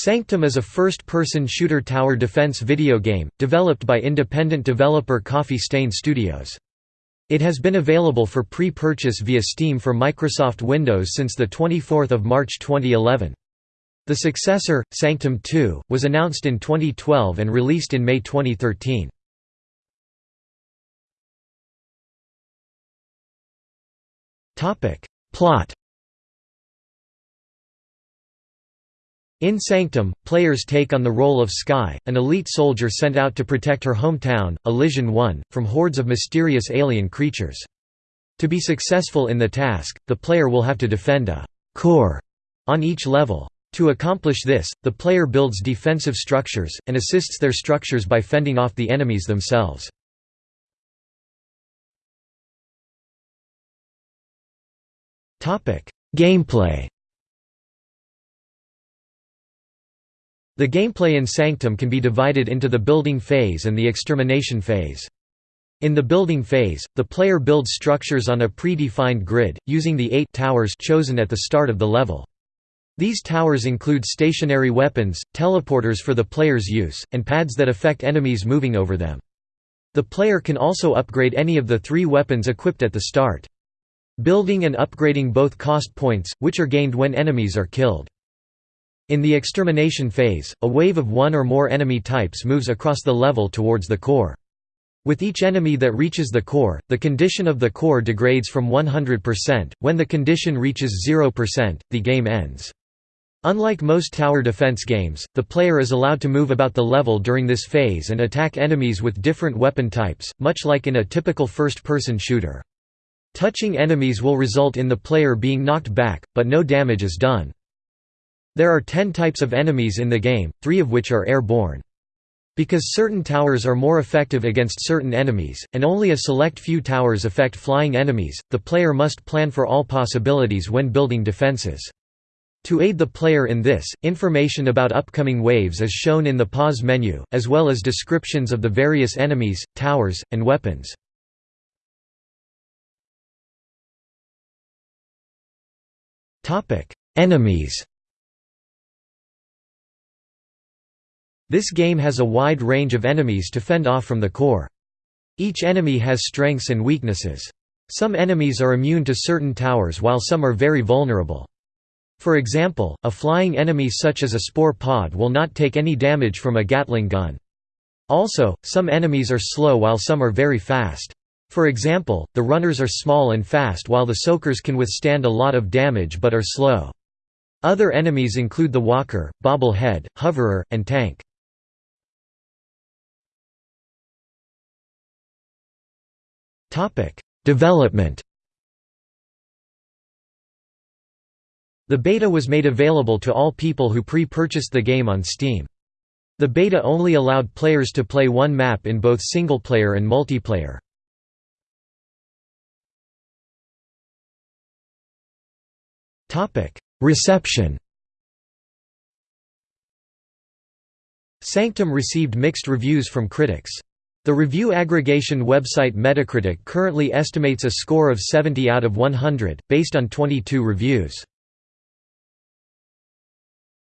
Sanctum is a first-person shooter tower defense video game, developed by independent developer Coffee Stain Studios. It has been available for pre-purchase via Steam for Microsoft Windows since 24 March 2011. The successor, Sanctum 2, was announced in 2012 and released in May 2013. Plot In Sanctum, players take on the role of Skye, an elite soldier sent out to protect her hometown, Elysion 1, from hordes of mysterious alien creatures. To be successful in the task, the player will have to defend a «core» on each level. To accomplish this, the player builds defensive structures, and assists their structures by fending off the enemies themselves. Gameplay The gameplay in Sanctum can be divided into the building phase and the extermination phase. In the building phase, the player builds structures on a predefined grid, using the eight towers chosen at the start of the level. These towers include stationary weapons, teleporters for the player's use, and pads that affect enemies moving over them. The player can also upgrade any of the three weapons equipped at the start. Building and upgrading both cost points, which are gained when enemies are killed. In the extermination phase, a wave of one or more enemy types moves across the level towards the core. With each enemy that reaches the core, the condition of the core degrades from 100%. When the condition reaches 0%, the game ends. Unlike most tower defense games, the player is allowed to move about the level during this phase and attack enemies with different weapon types, much like in a typical first-person shooter. Touching enemies will result in the player being knocked back, but no damage is done. There are ten types of enemies in the game, three of which are airborne. Because certain towers are more effective against certain enemies, and only a select few towers affect flying enemies, the player must plan for all possibilities when building defenses. To aid the player in this, information about upcoming waves is shown in the pause menu, as well as descriptions of the various enemies, towers, and weapons. Enemies This game has a wide range of enemies to fend off from the core. Each enemy has strengths and weaknesses. Some enemies are immune to certain towers while some are very vulnerable. For example, a flying enemy such as a spore pod will not take any damage from a Gatling gun. Also, some enemies are slow while some are very fast. For example, the runners are small and fast while the soakers can withstand a lot of damage but are slow. Other enemies include the walker, bobblehead, hoverer, and tank. Development The beta was made available to all people who pre-purchased the game on Steam. The beta only allowed players to play one map in both single-player and multiplayer. Reception Sanctum received mixed reviews from critics. The review aggregation website Metacritic currently estimates a score of 70 out of 100, based on 22 reviews.